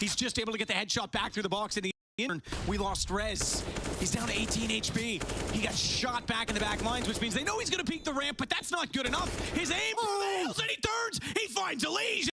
He's just able to get the headshot back through the box in the end. We lost Rez. He's down to 18 HP. He got shot back in the back lines, which means they know he's going to peek the ramp, but that's not good enough. His aim Oh. fails and he turns. He finds Elise.